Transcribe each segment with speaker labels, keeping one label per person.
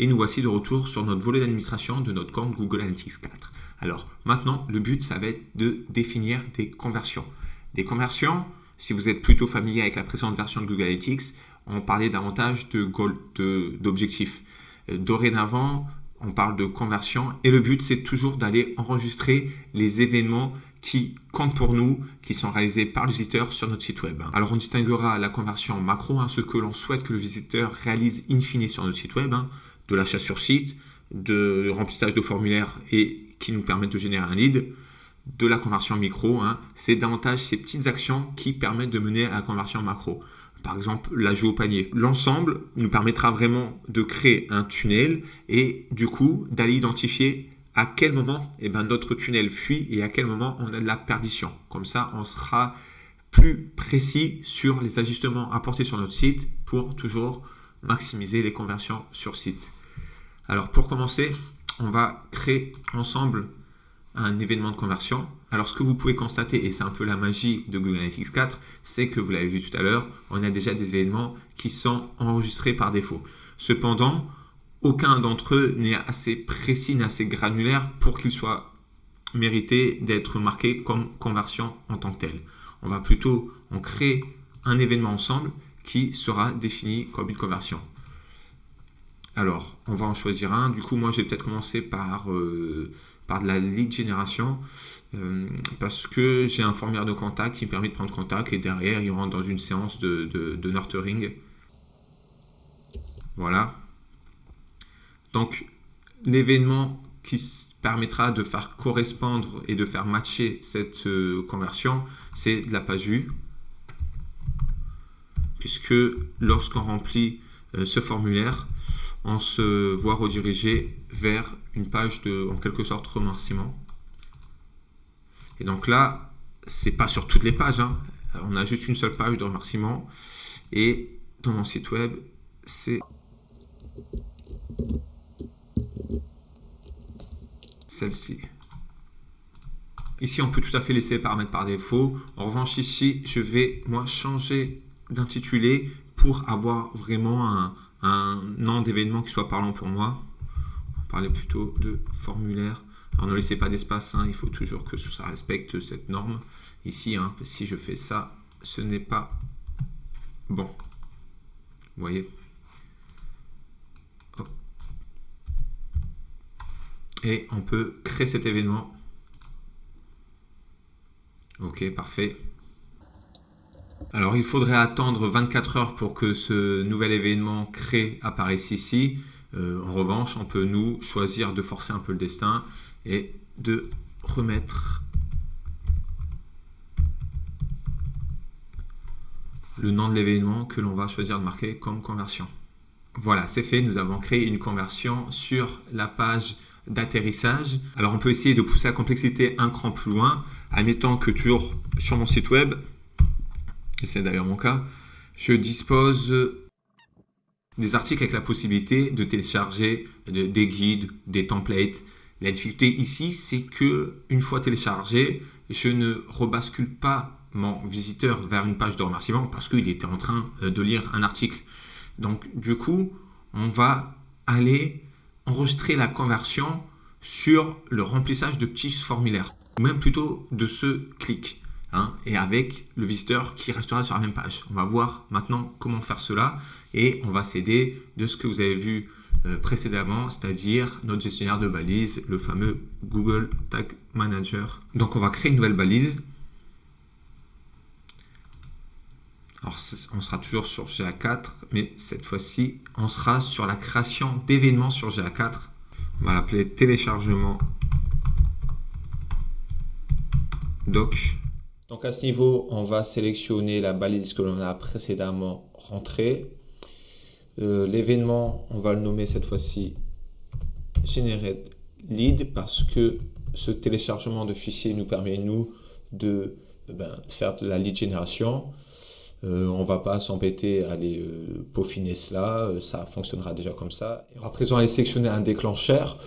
Speaker 1: Et nous voici de retour sur notre volet d'administration de notre compte Google Analytics 4. Alors maintenant, le but, ça va être de définir des conversions. Des conversions, si vous êtes plutôt familier avec la précédente version de Google Analytics, on parlait davantage de d'objectifs. Euh, dorénavant, on parle de conversion et le but, c'est toujours d'aller enregistrer les événements qui comptent pour nous, qui sont réalisés par le visiteur sur notre site web. Alors on distinguera la conversion macro, hein, ce que l'on souhaite que le visiteur réalise in fine sur notre site web. Hein de l'achat sur site, de remplissage de formulaires et qui nous permettent de générer un lead, de la conversion micro. Hein. C'est davantage ces petites actions qui permettent de mener à la conversion macro. Par exemple, l'ajout au panier. L'ensemble nous permettra vraiment de créer un tunnel et du coup d'aller identifier à quel moment eh ben, notre tunnel fuit et à quel moment on a de la perdition. Comme ça, on sera plus précis sur les ajustements apportés sur notre site pour toujours maximiser les conversions sur site. Alors pour commencer, on va créer ensemble un événement de conversion. Alors ce que vous pouvez constater, et c'est un peu la magie de Google Analytics 4, c'est que vous l'avez vu tout à l'heure, on a déjà des événements qui sont enregistrés par défaut. Cependant, aucun d'entre eux n'est assez précis, n'est assez granulaire pour qu'il soit mérité d'être marqué comme conversion en tant que tel. On va plutôt en créer un événement ensemble qui sera défini comme une conversion. Alors, on va en choisir un. Du coup, moi, je vais peut-être commencer par, euh, par de la lead génération euh, parce que j'ai un formulaire de contact qui me permet de prendre contact et derrière, il rentre dans une séance de, de, nurturing. Voilà. Donc, l'événement qui permettra de faire correspondre et de faire matcher cette euh, conversion, c'est de la page vue. Puisque lorsqu'on remplit ce formulaire, on se voit rediriger vers une page de, en quelque sorte, remerciement. Et donc là, c'est pas sur toutes les pages, hein. on a juste une seule page de remerciement. Et dans mon site web, c'est celle-ci. Ici, on peut tout à fait laisser paramètres par défaut. En revanche, ici, je vais moi changer d'intitulé pour avoir vraiment un, un nom d'événement qui soit parlant pour moi. On parler plutôt de formulaire. Alors ne laissez pas d'espace, hein, il faut toujours que ça respecte cette norme. Ici, hein, si je fais ça, ce n'est pas bon. Vous voyez? Et on peut créer cet événement. Ok, parfait. Alors, il faudrait attendre 24 heures pour que ce nouvel événement créé apparaisse ici. Euh, en revanche, on peut nous choisir de forcer un peu le destin et de remettre le nom de l'événement que l'on va choisir de marquer comme conversion. Voilà, c'est fait. Nous avons créé une conversion sur la page d'atterrissage. Alors, on peut essayer de pousser la complexité un cran plus loin, admettant que toujours sur mon site web, et c'est d'ailleurs mon cas, je dispose des articles avec la possibilité de télécharger des guides, des templates. La difficulté ici, c'est que une fois téléchargé, je ne rebascule pas mon visiteur vers une page de remerciement parce qu'il était en train euh, de lire un article. Donc du coup, on va aller enregistrer la conversion sur le remplissage de petits formulaires, ou même plutôt de ce clic. Hein, et avec le visiteur qui restera sur la même page. On va voir maintenant comment faire cela et on va s'aider de ce que vous avez vu euh, précédemment, c'est-à-dire notre gestionnaire de balises, le fameux Google Tag Manager. Donc on va créer une nouvelle balise. Alors on sera toujours sur GA4, mais cette fois-ci, on sera sur la création d'événements sur GA4. On va l'appeler téléchargement doc donc à ce niveau, on va sélectionner la balise que l'on a précédemment rentrée. Euh, l'événement, on va le nommer cette fois-ci Generate Lead parce que ce téléchargement de fichiers nous permet, nous, de ben, faire de la lead génération. Euh, on ne va pas s'embêter à aller euh, peaufiner cela, ça fonctionnera déjà comme ça. Et à présent, aller sélectionner un déclencheur.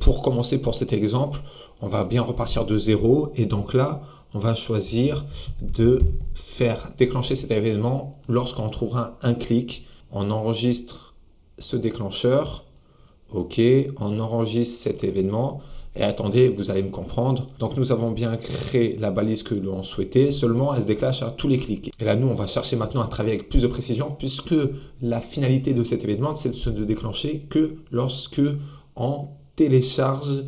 Speaker 1: pour commencer pour cet exemple, on va bien repartir de zéro et donc là, on va choisir de faire déclencher cet événement lorsqu'on trouvera un clic. On enregistre ce déclencheur OK, on enregistre cet événement. Et attendez, vous allez me comprendre. Donc nous avons bien créé la balise que l'on souhaitait, seulement elle se déclenche à tous les clics. Et là, nous, on va chercher maintenant à travailler avec plus de précision, puisque la finalité de cet événement, c'est de se déclencher que lorsque on télécharge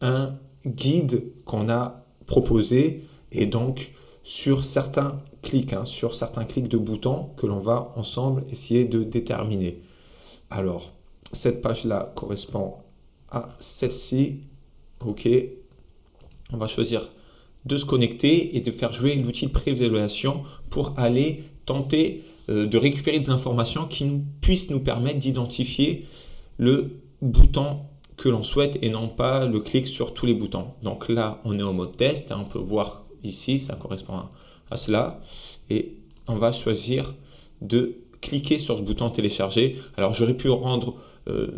Speaker 1: un guide qu'on a proposé et donc sur certains clics, hein, sur certains clics de boutons que l'on va ensemble essayer de déterminer. Alors, cette page-là correspond à celle-ci OK. On va choisir de se connecter et de faire jouer l'outil de préévaluation pour aller tenter euh, de récupérer des informations qui nous, puissent nous permettre d'identifier le bouton que l'on souhaite et non pas le clic sur tous les boutons. Donc là, on est en mode test. Hein, on peut voir ici, ça correspond à cela. Et on va choisir de cliquer sur ce bouton télécharger. Alors j'aurais pu rendre euh,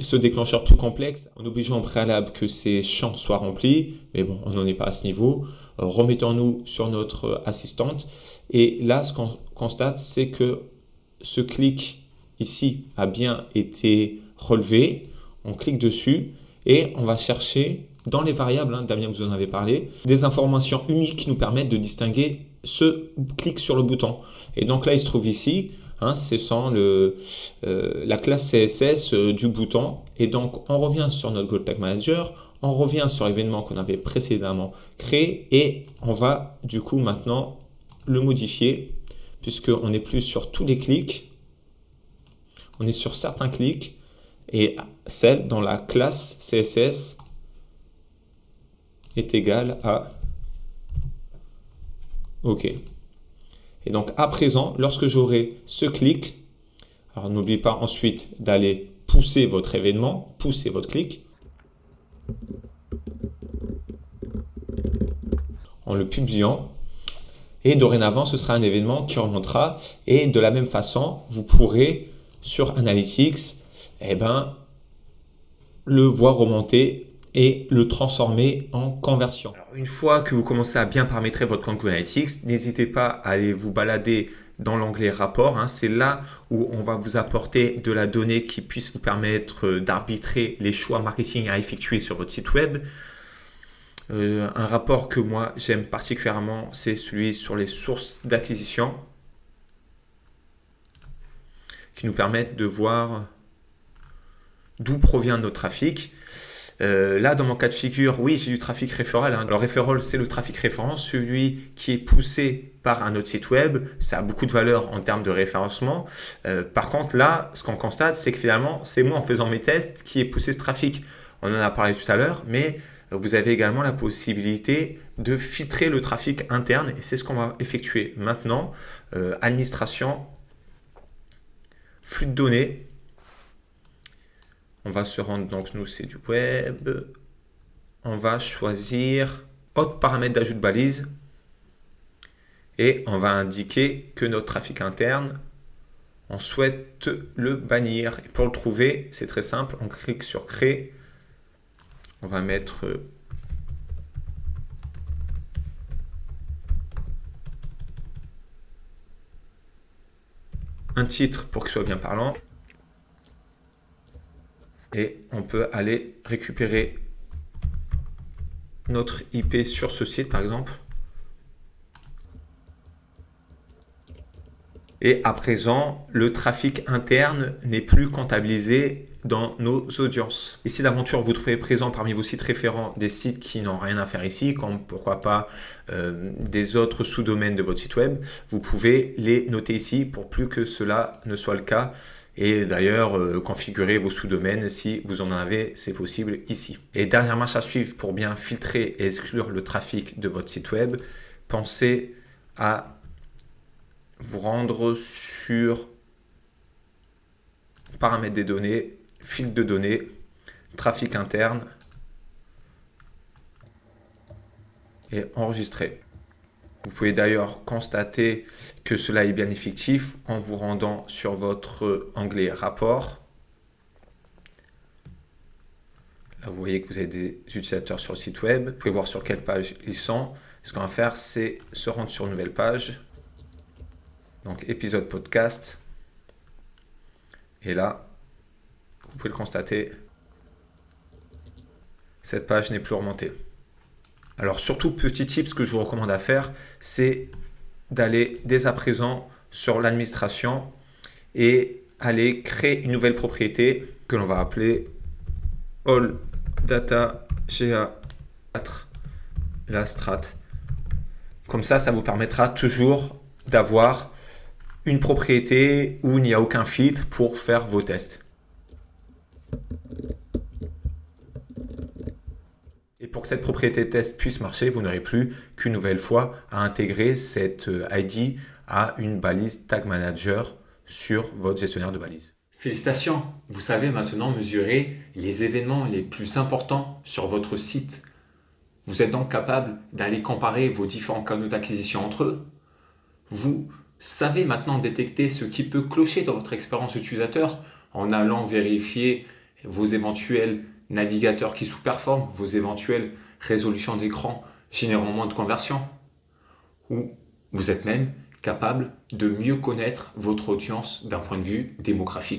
Speaker 1: ce déclencheur plus complexe en obligeant en préalable que ces champs soient remplis, mais bon, on n'en est pas à ce niveau. Euh, remettons-nous sur notre assistante et là, ce qu'on constate, c'est que ce clic ici a bien été relevé. On clique dessus et on va chercher dans les variables, hein, Damien vous en avez parlé, des informations uniques qui nous permettent de distinguer ce clic sur le bouton. Et donc là, il se trouve ici, Hein, c'est sans le, euh, la classe CSS euh, du bouton. Et donc, on revient sur notre Gold Tag Manager, on revient sur l'événement qu'on avait précédemment créé et on va du coup maintenant le modifier puisqu'on n'est plus sur tous les clics, on est sur certains clics et celle dans la classe CSS est égale à OK. Et donc à présent, lorsque j'aurai ce clic, alors n'oubliez pas ensuite d'aller pousser votre événement, pousser votre clic, en le publiant. Et dorénavant, ce sera un événement qui remontera. Et de la même façon, vous pourrez, sur Analytics, eh ben, le voir remonter et le transformer en conversion. Alors, une fois que vous commencez à bien paramétrer votre compte Google Analytics, n'hésitez pas à aller vous balader dans l'onglet rapport. Hein. C'est là où on va vous apporter de la donnée qui puisse vous permettre euh, d'arbitrer les choix marketing à effectuer sur votre site web. Euh, un rapport que moi j'aime particulièrement, c'est celui sur les sources d'acquisition qui nous permettent de voir d'où provient notre trafic. Euh, là, dans mon cas de figure, oui, j'ai du trafic référal. Hein. Alors, référal, c'est le trafic référent, celui qui est poussé par un autre site web. Ça a beaucoup de valeur en termes de référencement. Euh, par contre, là, ce qu'on constate, c'est que finalement, c'est moi, en faisant mes tests, qui ai poussé ce trafic. On en a parlé tout à l'heure, mais vous avez également la possibilité de filtrer le trafic interne et c'est ce qu'on va effectuer maintenant. Euh, administration, flux de données, on va se rendre, donc nous c'est du web. On va choisir autre paramètre d'ajout de balise. Et on va indiquer que notre trafic interne, on souhaite le bannir. Et pour le trouver, c'est très simple. On clique sur créer. On va mettre un titre pour qu'il soit bien parlant et on peut aller récupérer notre IP sur ce site par exemple. Et à présent, le trafic interne n'est plus comptabilisé dans nos audiences. Ici d'aventure, vous trouvez présent parmi vos sites référents des sites qui n'ont rien à faire ici, comme pourquoi pas euh, des autres sous-domaines de votre site web. Vous pouvez les noter ici pour plus que cela ne soit le cas et d'ailleurs euh, configurer vos sous-domaines si vous en avez, c'est possible ici. Et dernière marche à suivre pour bien filtrer et exclure le trafic de votre site web, pensez à vous rendre sur paramètres des données, fil de données, trafic interne et enregistrer. Vous pouvez d'ailleurs constater que cela est bien effectif en vous rendant sur votre onglet rapport. Là, vous voyez que vous avez des utilisateurs sur le site web. Vous pouvez voir sur quelle page ils sont. Ce qu'on va faire, c'est se rendre sur une nouvelle page. Donc, épisode podcast. Et là, vous pouvez le constater, cette page n'est plus remontée. Alors surtout, petit tip, ce que je vous recommande à faire, c'est d'aller dès à présent sur l'administration et aller créer une nouvelle propriété que l'on va appeler All Data GA4 la strat. Comme ça, ça vous permettra toujours d'avoir une propriété où il n'y a aucun filtre pour faire vos tests. Pour que cette propriété test puisse marcher, vous n'aurez plus qu'une nouvelle fois à intégrer cette euh, ID à une balise Tag Manager sur votre gestionnaire de balises.
Speaker 2: Félicitations, vous savez maintenant mesurer les événements les plus importants sur votre site. Vous êtes donc capable d'aller comparer vos différents canaux d'acquisition entre eux. Vous savez maintenant détecter ce qui peut clocher dans votre expérience utilisateur en allant vérifier vos éventuels navigateurs qui sous-performent, vos éventuelles résolutions d'écran générant moins de conversions? Ou vous êtes même capable de mieux connaître votre audience d'un point de vue démographique?